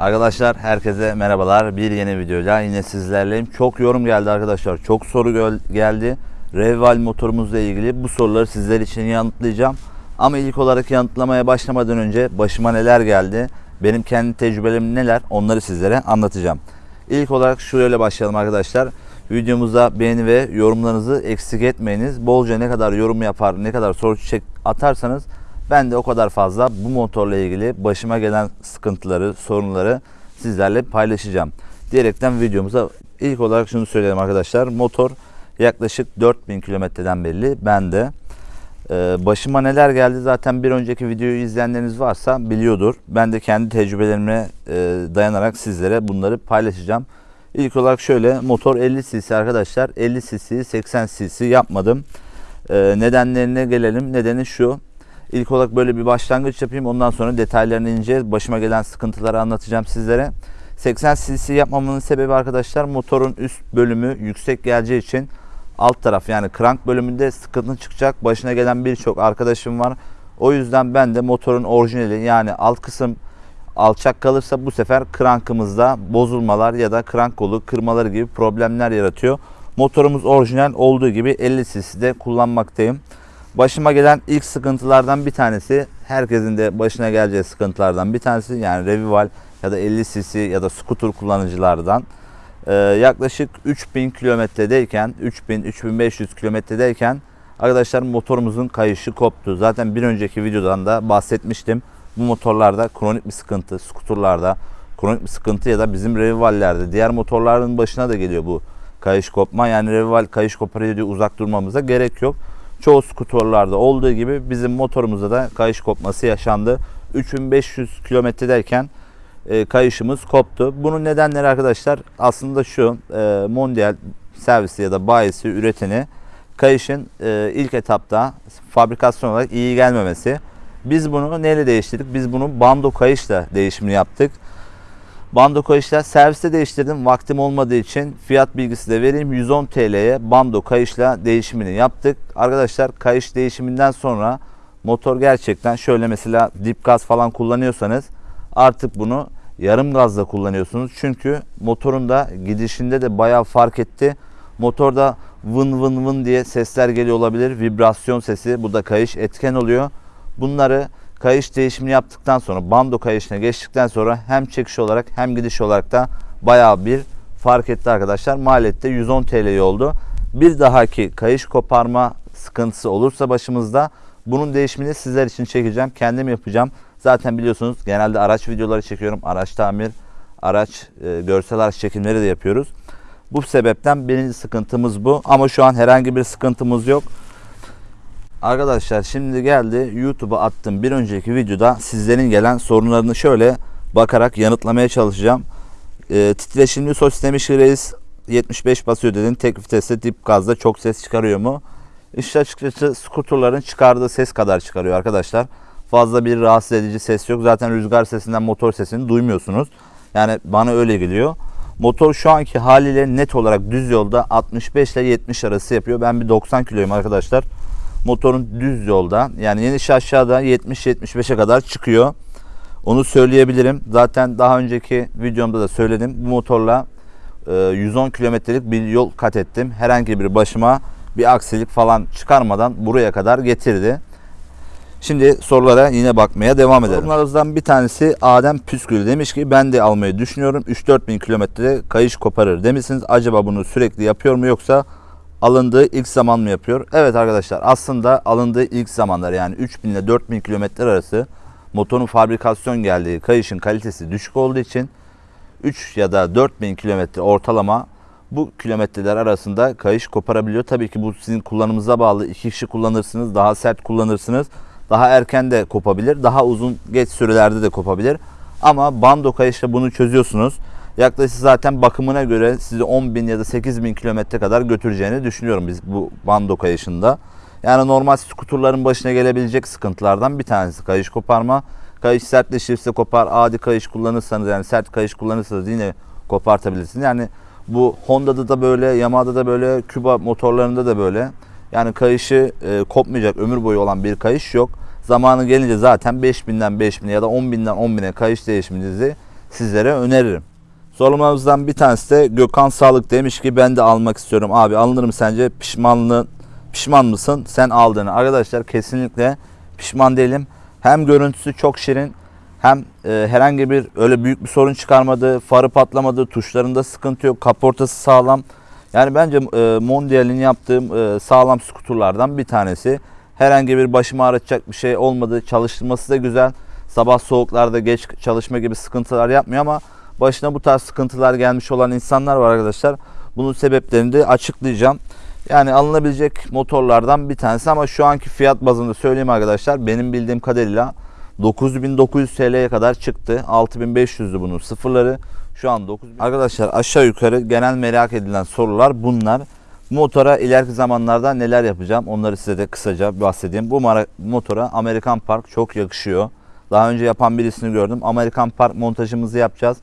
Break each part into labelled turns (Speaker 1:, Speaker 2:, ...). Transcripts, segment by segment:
Speaker 1: Arkadaşlar herkese merhabalar. Bir yeni videoyla yine sizlerleyim. Çok yorum geldi arkadaşlar. Çok soru geldi. Reval motorumuzla ilgili bu soruları sizler için yanıtlayacağım. Ama ilk olarak yanıtlamaya başlamadan önce başıma neler geldi, benim kendi tecrübelerim neler onları sizlere anlatacağım. İlk olarak şöyle başlayalım arkadaşlar. Videomuza beğeni ve yorumlarınızı eksik etmeyiniz. Bolca ne kadar yorum yapar, ne kadar soru çek atarsanız ben de o kadar fazla bu motorla ilgili başıma gelen sıkıntıları, sorunları sizlerle paylaşacağım. Diyerekten videomuza ilk olarak şunu söyleyelim arkadaşlar. Motor yaklaşık 4000 kilometreden belli. Ben de ee, başıma neler geldi zaten bir önceki videoyu izleyenleriniz varsa biliyordur. Ben de kendi tecrübelerime e, dayanarak sizlere bunları paylaşacağım. İlk olarak şöyle motor 50 cc arkadaşlar 50 cc 80 cc yapmadım. Ee, nedenlerine gelelim. Nedeni şu. İlk olarak böyle bir başlangıç yapayım. Ondan sonra detaylarını ineceğiz. Başıma gelen sıkıntıları anlatacağım sizlere. 80 cc yapmamın sebebi arkadaşlar motorun üst bölümü yüksek geleceği için alt taraf yani krank bölümünde sıkıntı çıkacak. Başına gelen birçok arkadaşım var. O yüzden ben de motorun orijinali yani alt kısım alçak kalırsa bu sefer krankımızda bozulmalar ya da krank kolu kırmaları gibi problemler yaratıyor. Motorumuz orijinal olduğu gibi 50 cc'de kullanmaktayım. Başıma gelen ilk sıkıntılardan bir tanesi herkesin de başına geleceği sıkıntılardan bir tanesi yani Revival ya da 50 cc ya da scooter kullanıcılardan ee, yaklaşık 3000 kilometredeyken 3000-3500 kilometredeyken arkadaşlar motorumuzun kayışı koptu. Zaten bir önceki videodan da bahsetmiştim. Bu motorlarda kronik bir sıkıntı, skuturlarda kronik bir sıkıntı ya da bizim revivallerde diğer motorların başına da geliyor bu kayış kopma. Yani revival kayış koparıyor diye uzak durmamıza gerek yok. Çoğu skuturlarda olduğu gibi bizim motorumuzda da kayış kopması yaşandı. 3500 kilometredeyken e, kayışımız koptu. Bunun nedenleri arkadaşlar aslında şu e, Mondial servisi ya da bayisi üreteni kayışın e, ilk etapta fabrikasyon olarak iyi gelmemesi. Biz bunu neyle değiştirdik? Biz bunu bando kayışla değişimini yaptık. Bando kayışla serviste değiştirdim. Vaktim olmadığı için fiyat bilgisi de vereyim. 110 TL'ye bando kayışla değişimini yaptık. Arkadaşlar kayış değişiminden sonra motor gerçekten şöyle mesela dip gaz falan kullanıyorsanız artık bunu yarım gazla kullanıyorsunuz. Çünkü motorun da gidişinde de bayağı fark etti. Motorda vın vın vın diye sesler geliyor olabilir. Vibrasyon sesi. Bu da kayış etken oluyor. Bunları kayış değişimini yaptıktan sonra bando kayışına geçtikten sonra hem çekiş olarak hem gidiş olarak da bayağı bir fark etti arkadaşlar. Maliyette 110 TL oldu. Bir dahaki kayış koparma sıkıntısı olursa başımızda bunun değişimini sizler için çekeceğim. Kendim yapacağım. Zaten biliyorsunuz genelde araç videoları çekiyorum. Araç tamir, araç e, görsel araç çekimleri de yapıyoruz. Bu sebepten birinci sıkıntımız bu. Ama şu an herhangi bir sıkıntımız yok. Arkadaşlar şimdi geldi YouTube'a attığım bir önceki videoda sizlerin gelen sorunlarını şöyle bakarak yanıtlamaya çalışacağım. E, titreşimli sos demiş reis 75 basıyor dedin. Tek viteste dip gazda çok ses çıkarıyor mu? İşte açıkçası skuterların çıkardığı ses kadar çıkarıyor arkadaşlar. Fazla bir rahatsız edici ses yok. Zaten rüzgar sesinden motor sesini duymuyorsunuz. Yani bana öyle geliyor. Motor şu anki haliyle net olarak düz yolda 65 ile 70 arası yapıyor. Ben bir 90 kiloyum arkadaşlar. Motorun düz yolda yani yeniş aşağıda 70-75'e kadar çıkıyor. Onu söyleyebilirim. Zaten daha önceki videomda da söyledim. Bu motorla 110 kilometrelik bir yol kat ettim. Herhangi bir başıma bir aksilik falan çıkarmadan buraya kadar getirdi. Şimdi sorulara yine bakmaya devam edelim. Sorunlarımızdan bir tanesi Adem Püskül demiş ki ben de almayı düşünüyorum. 3-4 bin kilometre kayış koparır demişsiniz. Acaba bunu sürekli yapıyor mu yoksa alındığı ilk zaman mı yapıyor? Evet arkadaşlar aslında alındığı ilk zamanlar yani 3 bin ile 4 bin kilometre arası motorun fabrikasyon geldiği kayışın kalitesi düşük olduğu için 3 ya da 4 bin kilometre ortalama bu kilometreler arasında kayış koparabiliyor. Tabii ki bu sizin kullanımınıza bağlı. İki kişi kullanırsınız, daha sert kullanırsınız. Daha erken de kopabilir, daha uzun geç sürelerde de kopabilir. Ama bando kayışla bunu çözüyorsunuz. Yaklaşık zaten bakımına göre sizi 10 bin ya da 8 bin kilometre kadar götüreceğini düşünüyorum biz bu bando kayışında. Yani normal skuturların başına gelebilecek sıkıntılardan bir tanesi kayış koparma. Kayış sertleşirse kopar. Adi kayış kullanırsanız yani sert kayış kullanırsanız yine kopartabilirsiniz. Yani bu Honda'da da böyle, Yamaha'da da böyle, Küba motorlarında da böyle. Yani kayışı e, kopmayacak ömür boyu olan bir kayış yok. Zamanı gelince zaten 5000'den 5000'e ya da 10.000'den 10.000'e kayış değişiminizi sizlere öneririm. Sorumlarımızdan bir tanesi de Gökhan Sağlık demiş ki ben de almak istiyorum. Abi alınır sence? Pişmanlı, pişman mısın sen aldığını? Arkadaşlar kesinlikle pişman değilim. Hem görüntüsü çok şirin hem e, herhangi bir öyle büyük bir sorun çıkarmadı. Farı patlamadı. Tuşlarında sıkıntı yok. Kaportası sağlam. Yani bence e, Mondial'in yaptığım e, sağlam skuturlardan bir tanesi. Herhangi bir başımı ağrıtacak bir şey olmadı. Çalıştırması da güzel. Sabah soğuklarda geç çalışma gibi sıkıntılar yapmıyor ama başına bu tarz sıkıntılar gelmiş olan insanlar var arkadaşlar. Bunun sebeplerini de açıklayacağım. Yani alınabilecek motorlardan bir tanesi ama şu anki fiyat bazında söyleyeyim arkadaşlar. Benim bildiğim kadarıyla 9900 TL'ye kadar çıktı. 6500'dü bunun sıfırları. Şu an 9000. Arkadaşlar aşağı yukarı genel merak edilen sorular bunlar. Bu motora ileriki zamanlarda neler yapacağım onları size de kısaca bahsedeyim. Bu motora Amerikan Park çok yakışıyor. Daha önce yapan birisini gördüm. Amerikan Park montajımızı yapacağız.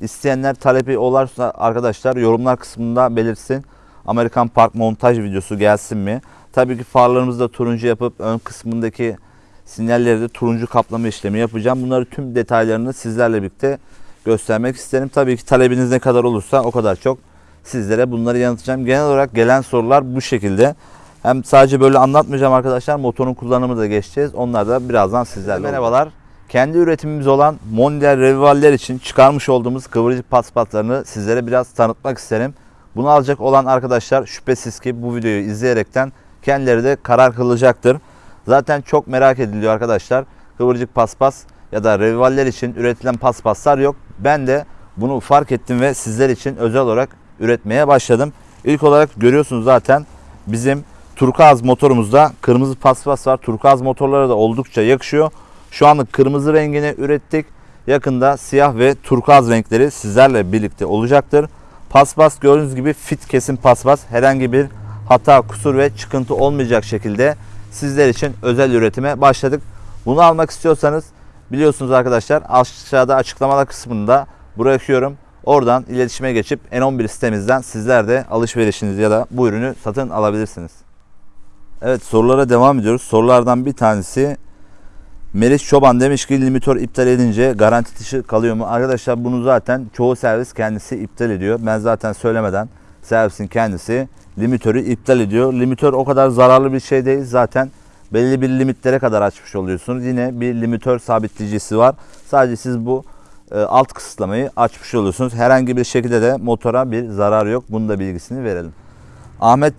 Speaker 1: İsteyenler talebi olursa arkadaşlar yorumlar kısmında belirsin. Amerikan Park montaj videosu gelsin mi? Tabii ki farlarımızı da turuncu yapıp ön kısmındaki sinyalleri de turuncu kaplama işlemi yapacağım. Bunları tüm detaylarını sizlerle birlikte göstermek isterim. Tabii ki talebiniz ne kadar olursa o kadar çok sizlere bunları yanıtlayacağım. Genel olarak gelen sorular bu şekilde. Hem sadece böyle anlatmayacağım arkadaşlar. Motorun kullanımı da geçeceğiz. Onlar da birazdan sizlerle. Merhabalar. Kendi üretimimiz olan Mondial Revivaller için çıkarmış olduğumuz kıvırcık paspatlarını sizlere biraz tanıtmak isterim. Bunu alacak olan arkadaşlar şüphesiz ki bu videoyu izleyerekten kendileri de karar kılacaktır. Zaten çok merak ediliyor arkadaşlar. Kıvırcık paspas ya da revivaller için üretilen paspaslar yok. Ben de bunu fark ettim ve sizler için özel olarak üretmeye başladım. İlk olarak görüyorsunuz zaten bizim turkuaz motorumuzda kırmızı paspas var. Turkuaz motorlara da oldukça yakışıyor. Şu anlık kırmızı rengini ürettik. Yakında siyah ve turkuaz renkleri sizlerle birlikte olacaktır. Paspas gördüğünüz gibi fit kesim paspas. Herhangi bir hata, kusur ve çıkıntı olmayacak şekilde sizler için özel üretime başladık. Bunu almak istiyorsanız biliyorsunuz arkadaşlar aşağıda açıklamalar kısmında bırakıyorum. Oradan iletişime geçip N11 sitemizden sizler de alışverişinizi ya da bu ürünü satın alabilirsiniz. Evet sorulara devam ediyoruz. Sorulardan bir tanesi Melis Çoban demiş ki limitör iptal edince garanti dışı kalıyor mu? Arkadaşlar bunu zaten çoğu servis kendisi iptal ediyor. Ben zaten söylemeden servisin kendisi limitörü iptal ediyor. Limitör o kadar zararlı bir şey değil. Zaten belli bir limitlere kadar açmış oluyorsunuz. Yine bir limitör sabitleyicisi var. Sadece siz bu e, alt kısıtlamayı açmış oluyorsunuz. Herhangi bir şekilde de motora bir zarar yok. Bunun da bilgisini verelim. Ahmet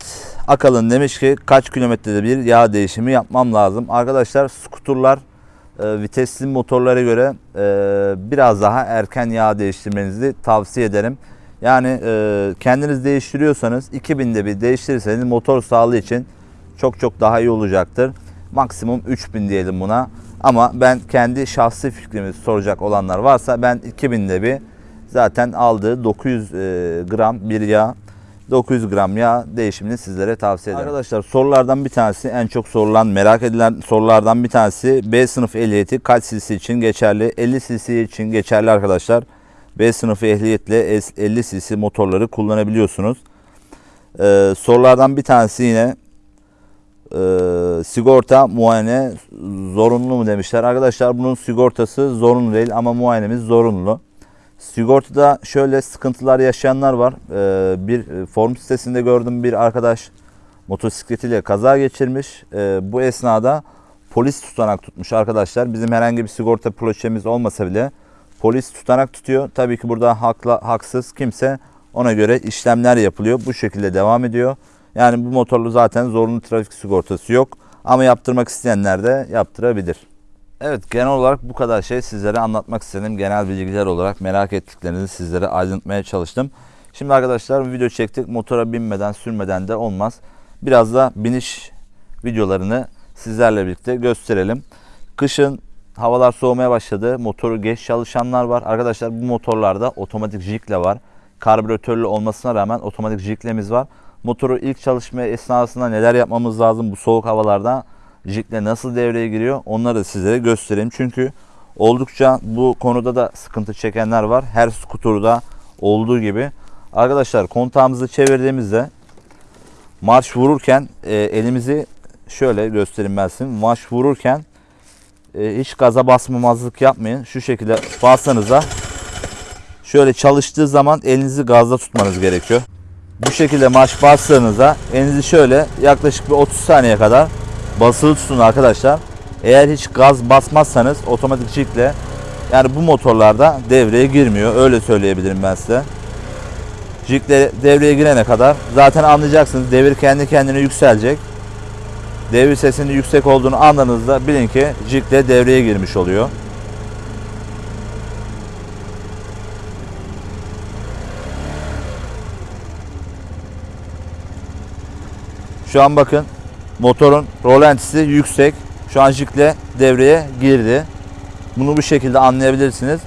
Speaker 1: Akalın demiş ki kaç kilometrede bir yağ değişimi yapmam lazım. Arkadaşlar skuturlar e, vitesli motorlara göre e, biraz daha erken yağ değiştirmenizi tavsiye ederim. Yani e, kendiniz değiştiriyorsanız 2000'de bir değiştirirseniz motor sağlığı için çok çok daha iyi olacaktır. Maksimum 3000 diyelim buna. Ama ben kendi şahsi fikrimi soracak olanlar varsa ben 2000'de bir zaten aldığı 900 e, gram bir yağ 900 gram yağ değişimini sizlere tavsiye ederim. Arkadaşlar sorulardan bir tanesi en çok sorulan merak edilen sorulardan bir tanesi B sınıf ehliyeti kaç cc için geçerli? 50 cc için geçerli arkadaşlar. B sınıfı ehliyetle 50 cc motorları kullanabiliyorsunuz. Ee, sorulardan bir tanesi yine e, sigorta muayene zorunlu mu demişler. Arkadaşlar bunun sigortası zorunlu değil ama muayenemiz zorunlu. Sigortada şöyle sıkıntılar yaşayanlar var. Ee, bir forum sitesinde gördüm bir arkadaş motosikletiyle kaza geçirmiş. Ee, bu esnada polis tutanak tutmuş arkadaşlar. Bizim herhangi bir sigorta proçemiz olmasa bile polis tutanak tutuyor. Tabii ki burada hakla, haksız kimse ona göre işlemler yapılıyor. Bu şekilde devam ediyor. Yani bu motorlu zaten zorunlu trafik sigortası yok. Ama yaptırmak isteyenler de yaptırabilir. Evet genel olarak bu kadar şey sizlere anlatmak istedim. Genel bilgiler olarak merak ettiklerinizi sizlere aydınlatmaya çalıştım. Şimdi arkadaşlar video çektik. Motora binmeden sürmeden de olmaz. Biraz da biniş videolarını sizlerle birlikte gösterelim. Kışın havalar soğumaya başladı. Motoru geç çalışanlar var. Arkadaşlar bu motorlarda otomatik jikle var. Karbüratörlü olmasına rağmen otomatik jiklemiz var. Motoru ilk çalışma esnasında neler yapmamız lazım bu soğuk havalarda? Jikle nasıl devreye giriyor onları da sizlere göstereyim. Çünkü oldukça bu konuda da sıkıntı çekenler var. Her skuturda olduğu gibi. Arkadaşlar kontağımızı çevirdiğimizde marş vururken e, elimizi şöyle göstereyim ben size. Marş vururken e, hiç gaza basmamazlık yapmayın. Şu şekilde bassanıza şöyle çalıştığı zaman elinizi gazda tutmanız gerekiyor. Bu şekilde marş bastığınızda elinizi şöyle yaklaşık bir 30 saniye kadar basılı tutun arkadaşlar. Eğer hiç gaz basmazsanız otomatik jikle yani bu motorlarda devreye girmiyor. Öyle söyleyebilirim ben size. Jikle devreye girene kadar zaten anlayacaksınız. Devir kendi kendine yükselecek. Devir sesinin yüksek olduğunu anladığınızda bilin ki jikle devreye girmiş oluyor. Şu an bakın motorun rolantisi yüksek. Şu an jikle devreye girdi. Bunu bu şekilde anlayabilirsiniz.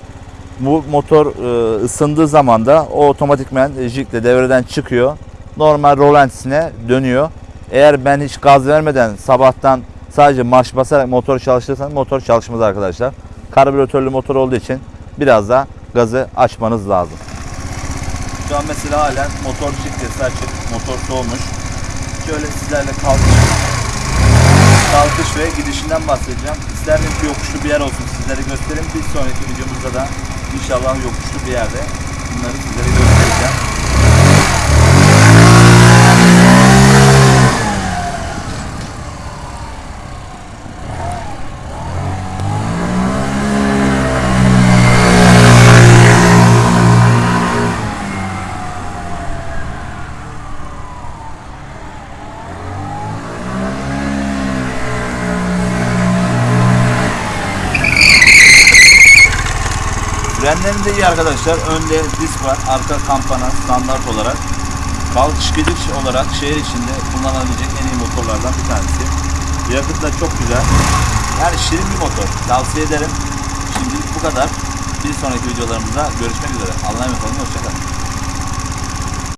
Speaker 1: Bu motor e, ısındığı zaman da o otomatikmen jikle devreden çıkıyor. Normal rolantisine dönüyor. Eğer ben hiç gaz vermeden sabahtan sadece marş basarak motor çalıştırırsanız motor çalışmaz arkadaşlar. Karbüratörlü motor olduğu için biraz da gazı açmanız lazım. Şu an mesela halen motor jiklesi açık, motor soğumuş. Şöyle sizlerle kalkış, kalkış ve gidişinden bahsedeceğim. İsterim ki yokuşlu bir yer olsun sizlere göstereyim. Bir sonraki videomuzda da inşallah yokuşlu bir yerde bunları sizlere göstereceğim. Frenlerinde iyi arkadaşlar. Önde disk var. Arka kampana standart olarak. Kalkış gidiş olarak şehir içinde kullanılabilecek en iyi motorlardan bir tanesi. Yakıt da çok güzel. Yani şirin bir motor. Tavsiye ederim. Şimdilik bu kadar. Bir sonraki videolarımızda görüşmek üzere. Allah'a emanet olun.